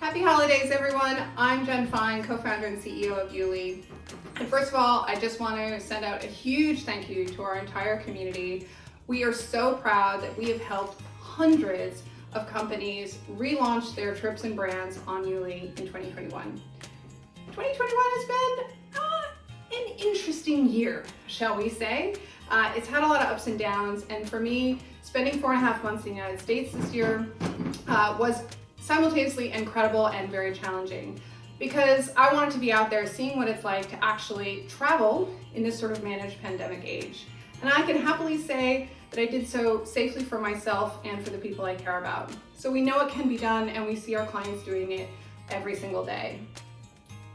Happy holidays, everyone. I'm Jen Fine, co-founder and CEO of Yuli. And first of all, I just want to send out a huge thank you to our entire community. We are so proud that we have helped hundreds of companies relaunch their trips and brands on Yuli in 2021. 2021 has been uh, an interesting year, shall we say. Uh, it's had a lot of ups and downs, and for me, spending four and a half months in the United States this year uh, was simultaneously incredible and very challenging because I wanted to be out there seeing what it's like to actually travel in this sort of managed pandemic age. And I can happily say that I did so safely for myself and for the people I care about. So we know it can be done and we see our clients doing it every single day.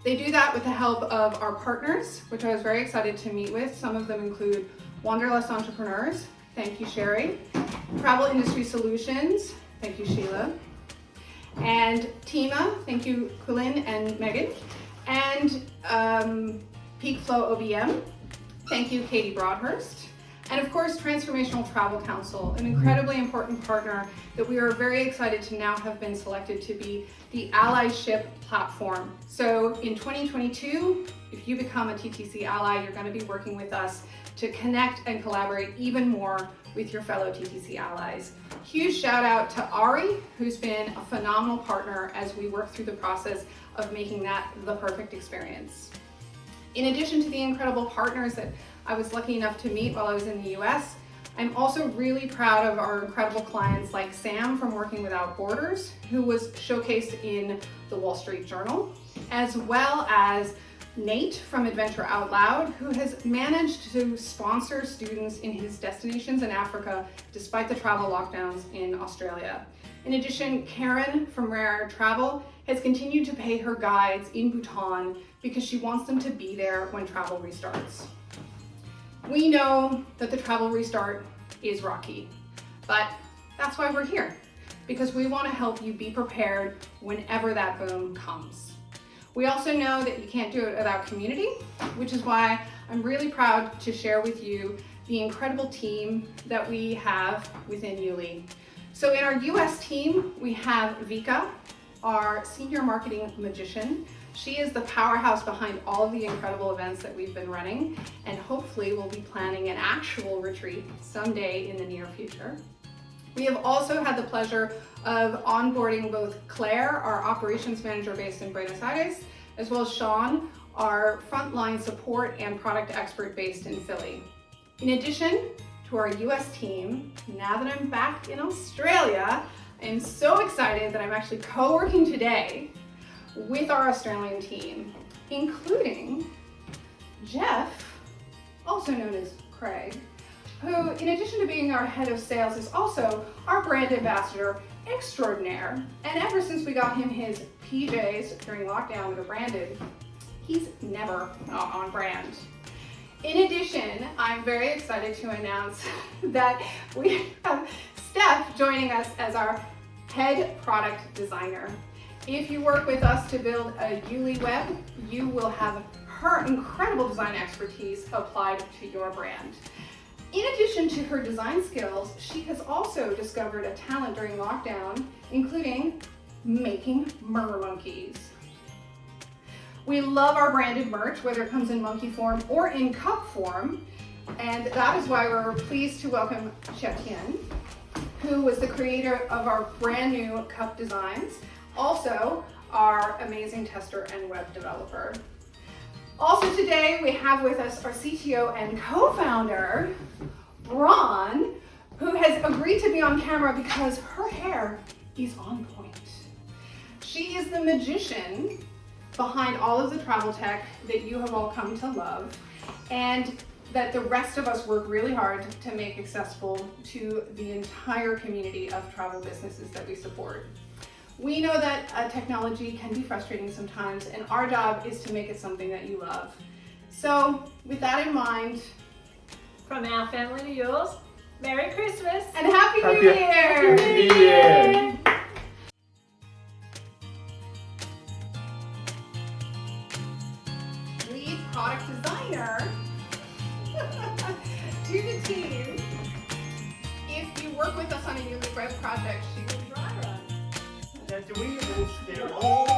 They do that with the help of our partners, which I was very excited to meet with. Some of them include Wanderlust Entrepreneurs, thank you Sherry, Travel Industry Solutions, thank you Sheila, and Tima, thank you Quillen and Megan, and um, Peak Flow OBM, thank you Katie Broadhurst, and of course Transformational Travel Council, an incredibly important partner that we are very excited to now have been selected to be the allyship platform. So in 2022, if you become a TTC ally, you're going to be working with us to connect and collaborate even more with your fellow TTC allies. Huge shout out to Ari, who's been a phenomenal partner as we work through the process of making that the perfect experience. In addition to the incredible partners that I was lucky enough to meet while I was in the US, I'm also really proud of our incredible clients like Sam from Working Without Borders, who was showcased in the Wall Street Journal, as well as Nate from Adventure Out Loud, who has managed to sponsor students in his destinations in Africa despite the travel lockdowns in Australia. In addition, Karen from Rare Travel has continued to pay her guides in Bhutan because she wants them to be there when travel restarts. We know that the travel restart is rocky, but that's why we're here, because we want to help you be prepared whenever that boom comes. We also know that you can't do it without community, which is why I'm really proud to share with you the incredible team that we have within Yuli. So in our US team, we have Vika, our senior marketing magician. She is the powerhouse behind all of the incredible events that we've been running, and hopefully we'll be planning an actual retreat someday in the near future. We have also had the pleasure of onboarding both Claire, our operations manager based in Buenos Aires, as well as Sean, our frontline support and product expert based in Philly. In addition to our US team, now that I'm back in Australia, I am so excited that I'm actually co-working today with our Australian team, including Jeff, also known as Craig, who, in addition to being our head of sales, is also our brand ambassador extraordinaire. And ever since we got him his PJs during lockdown that are branded, he's never not on brand. In addition, I'm very excited to announce that we have Steph joining us as our head product designer. If you work with us to build a Yuli web, you will have her incredible design expertise applied to your brand. In addition to her design skills, she has also discovered a talent during lockdown, including making murder monkeys. We love our branded merch, whether it comes in monkey form or in cup form, and that is why we're pleased to welcome Xiaotian, who was the creator of our brand new cup designs, also our amazing tester and web developer. Also today, we have with us our CTO and co-founder, Braun, who has agreed to be on camera because her hair is on point. She is the magician behind all of the travel tech that you have all come to love and that the rest of us work really hard to make accessible to the entire community of travel businesses that we support. We know that uh, technology can be frustrating sometimes and our job is to make it something that you love. So with that in mind, from our family to yours, Merry Christmas and Happy, Happy New Year! Happy New Year! Lead product designer to the team. If you work with us on a Yuli Web project, that we will still oh.